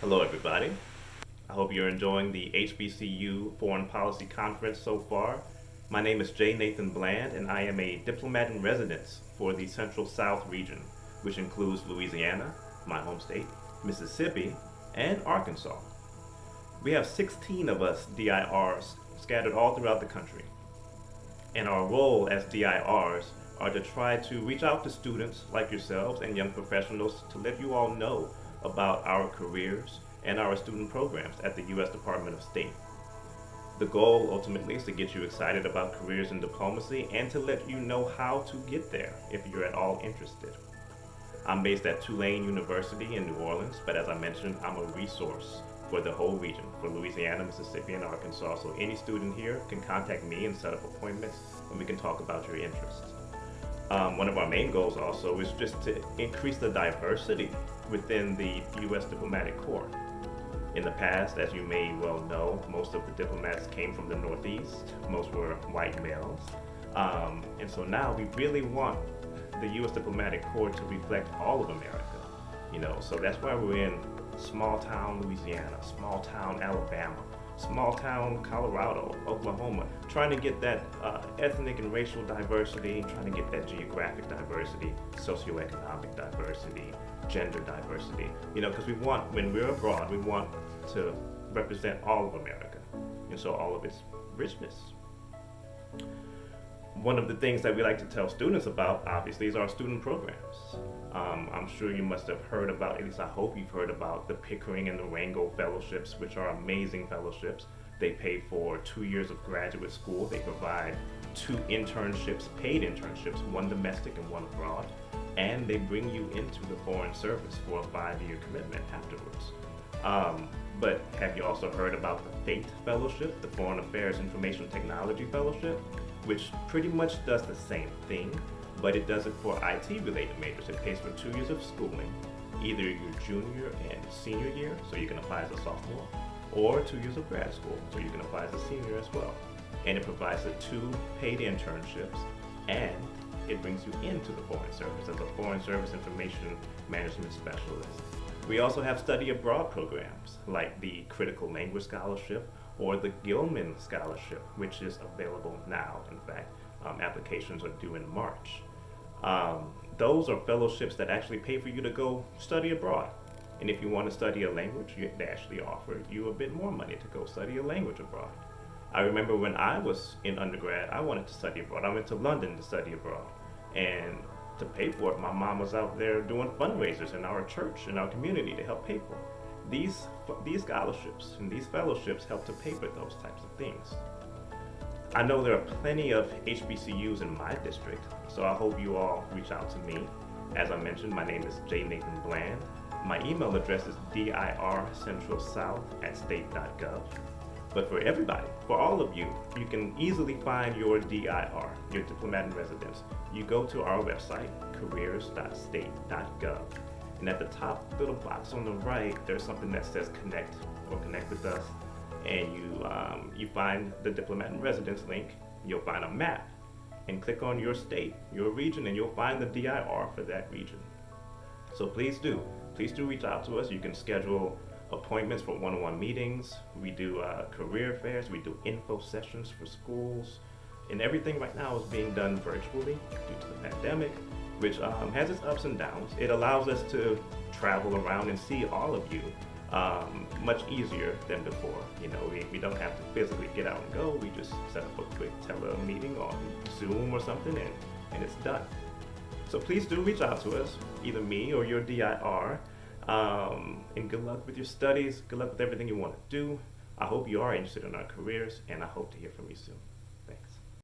Hello, everybody. I hope you're enjoying the HBCU Foreign Policy Conference so far. My name is J. Nathan Bland, and I am a diplomat in residence for the Central South region, which includes Louisiana, my home state, Mississippi, and Arkansas. We have 16 of us DIRs scattered all throughout the country. And our role as DIRs are to try to reach out to students like yourselves and young professionals to let you all know about our careers and our student programs at the U.S. Department of State. The goal ultimately is to get you excited about careers in diplomacy and to let you know how to get there if you're at all interested. I'm based at Tulane University in New Orleans, but as I mentioned, I'm a resource for the whole region, for Louisiana, Mississippi, and Arkansas. So any student here can contact me and set up appointments and we can talk about your interests. Um, one of our main goals also is just to increase the diversity within the U.S. diplomatic corps. In the past, as you may well know, most of the diplomats came from the Northeast. Most were white males. Um, and so now we really want the U.S. diplomatic corps to reflect all of America. You know, so that's why we're in small town Louisiana, small town Alabama, small town Colorado, Oklahoma, trying to get that uh, ethnic and racial diversity, trying to get that geographic diversity, socioeconomic diversity, gender diversity. You know, because we want, when we're abroad, we want to represent all of America, and so all of its richness. One of the things that we like to tell students about, obviously, is our student programs. Um, I'm sure you must have heard about, at least I hope you've heard about the Pickering and the Rangel Fellowships, which are amazing fellowships. They pay for two years of graduate school. They provide two internships, paid internships, one domestic and one abroad. And they bring you into the Foreign Service for a five-year commitment afterwards. Um, but have you also heard about the FAIT Fellowship, the Foreign Affairs Information Technology Fellowship, which pretty much does the same thing, but it does it for IT-related majors. It pays for two years of schooling, either your junior and senior year, so you can apply as a sophomore, or two years of grad school, so you can apply as a senior as well. And it provides the two paid internships, and it brings you into the Foreign Service as a Foreign Service Information Management Specialist. We also have study abroad programs like the Critical Language Scholarship or the Gilman Scholarship, which is available now, in fact. Um, applications are due in March. Um, those are fellowships that actually pay for you to go study abroad. And if you want to study a language, they actually offer you a bit more money to go study a language abroad. I remember when I was in undergrad, I wanted to study abroad. I went to London to study abroad. And to pay for it, my mom was out there doing fundraisers in our church, in our community to help pay for it. These, these scholarships and these fellowships help to pay for those types of things. I know there are plenty of HBCUs in my district, so I hope you all reach out to me. As I mentioned, my name is J. Nathan Bland. My email address is dircentralsouth at state.gov. But for everybody, for all of you, you can easily find your DIR, your diplomat in residence. You go to our website, careers.state.gov. And at the top little box on the right, there's something that says connect or connect with us and you, um, you find the diplomat in residence link, you'll find a map and click on your state, your region, and you'll find the DIR for that region. So please do, please do reach out to us. You can schedule appointments for one-on-one -on -one meetings. We do uh, career fairs, we do info sessions for schools, and everything right now is being done virtually due to the pandemic, which um, has its ups and downs. It allows us to travel around and see all of you um, much easier than before. You know, we, we don't have to physically get out and go. We just set up a quick tele meeting on Zoom or something and, and it's done. So please do reach out to us, either me or your DIR. Um, and good luck with your studies. Good luck with everything you want to do. I hope you are interested in our careers and I hope to hear from you soon.